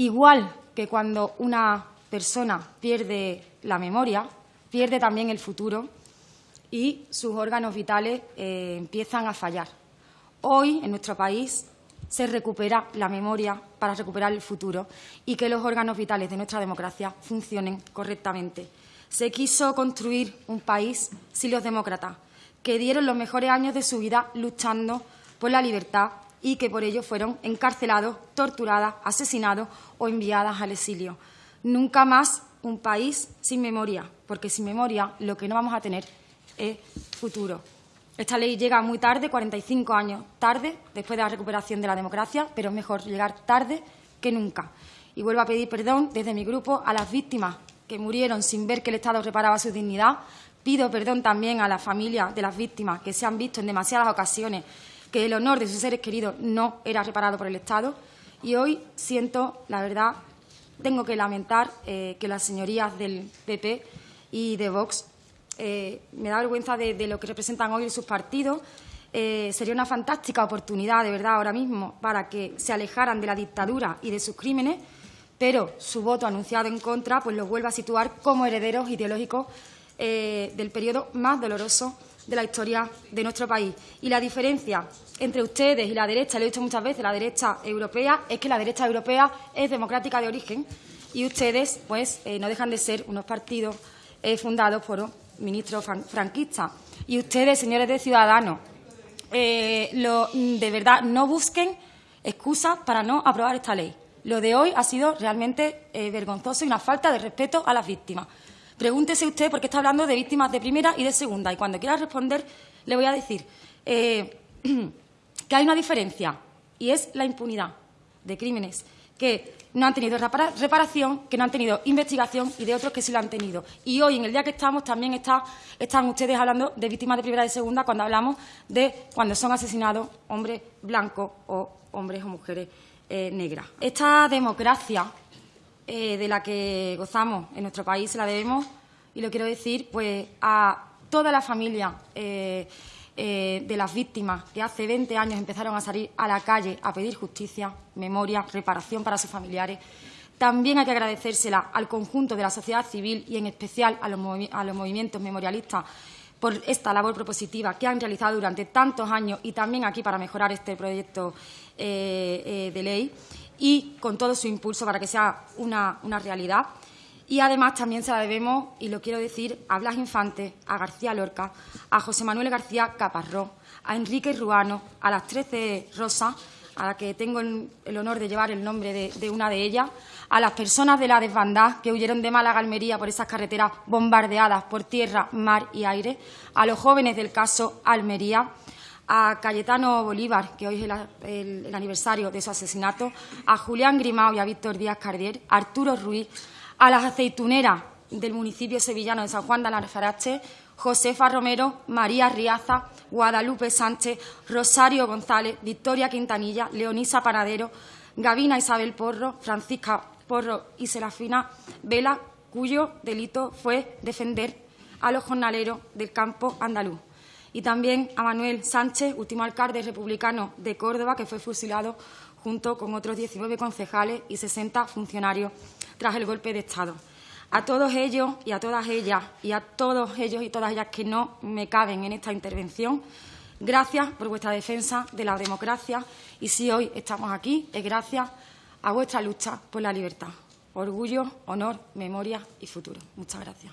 Igual que cuando una persona pierde la memoria, pierde también el futuro y sus órganos vitales eh, empiezan a fallar. Hoy, en nuestro país, se recupera la memoria para recuperar el futuro y que los órganos vitales de nuestra democracia funcionen correctamente. Se quiso construir un país sin los demócratas, que dieron los mejores años de su vida luchando por la libertad y que por ello fueron encarcelados, torturadas, asesinados o enviadas al exilio. Nunca más un país sin memoria, porque sin memoria lo que no vamos a tener es futuro. Esta ley llega muy tarde, 45 años tarde, después de la recuperación de la democracia, pero es mejor llegar tarde que nunca. Y vuelvo a pedir perdón desde mi grupo a las víctimas que murieron sin ver que el Estado reparaba su dignidad. Pido perdón también a las familias de las víctimas que se han visto en demasiadas ocasiones que el honor de sus seres queridos no era reparado por el Estado. Y hoy siento, la verdad, tengo que lamentar eh, que las señorías del PP y de Vox eh, me da vergüenza de, lo que representan hoy sus partidos. Eh, sería una fantástica oportunidad, de verdad, ahora mismo, para que se alejaran de la dictadura y de sus crímenes, pero su voto anunciado en contra pues los vuelve a situar como herederos ideológicos del periodo más doloroso de la historia de nuestro país. Y la diferencia entre ustedes y la derecha, lo he dicho muchas veces, la derecha europea, es que la derecha europea es democrática de origen y ustedes pues no dejan de ser unos partidos fundados por ministro franquista. Y ustedes, señores de Ciudadanos, eh, de verdad no busquen excusas para no aprobar esta ley. Lo de hoy ha sido realmente eh, vergonzoso y una falta de respeto a las víctimas. Pregúntese usted por qué está hablando de víctimas de primera y de segunda. Y cuando quiera responder, le voy a decir eh, que hay una diferencia y es la impunidad de crímenes que no han tenido reparación, que no han tenido investigación y de otros que sí lo han tenido. Y hoy, en el día que estamos, también están ustedes hablando de víctimas de primera y de segunda cuando hablamos de cuando son asesinados hombres blancos o hombres o mujeres eh, negras. Esta democracia eh, de la que gozamos en nuestro país se la debemos, y lo quiero decir, pues a toda la familia eh, eh, de las víctimas que hace 20 años empezaron a salir a la calle a pedir justicia, memoria, reparación para sus familiares. También hay que agradecérsela al conjunto de la sociedad civil y, en especial, a los, movimientos memorialistas por esta labor propositiva que han realizado durante tantos años y también aquí para mejorar este proyecto de ley y con todo su impulso para que sea una realidad. Y además también se la debemos, y lo quiero decir, a Blas Infante, a García Lorca, a José Manuel García Caparrós, a Enrique Ruano, a las Trece Rosas, a la que tengo el, honor de llevar el nombre de, una de ellas, a las personas de la desbandada que huyeron de Málaga Almería por esas carreteras bombardeadas por tierra, mar y aire, a los jóvenes del caso Almería, a Cayetano Bolívar, que hoy es el, aniversario de su asesinato, a Julián Grimao y a Víctor Díaz Cardier, a Arturo Ruiz, a las aceituneras del municipio sevillano de San Juan de Alfarache, Josefa Romero, María Riaza, Guadalupe Sánchez, Rosario González, Victoria Quintanilla, Leonisa Panadero, Gavina Isabel Porro, Francisca Porro y Serafina Vela, cuyo delito fue defender a los jornaleros del campo andaluz. Y también a Manuel Sánchez, último alcalde republicano de Córdoba, que fue fusilado junto con otros 19 concejales y 60 funcionarios tras el golpe de Estado. A todos ellos y a todas ellas y a todos ellos y todas ellas que no me caben en esta intervención, gracias por vuestra defensa de la democracia y si hoy estamos aquí es gracias a vuestra lucha por la libertad. Orgullo, honor, memoria y futuro. Muchas gracias.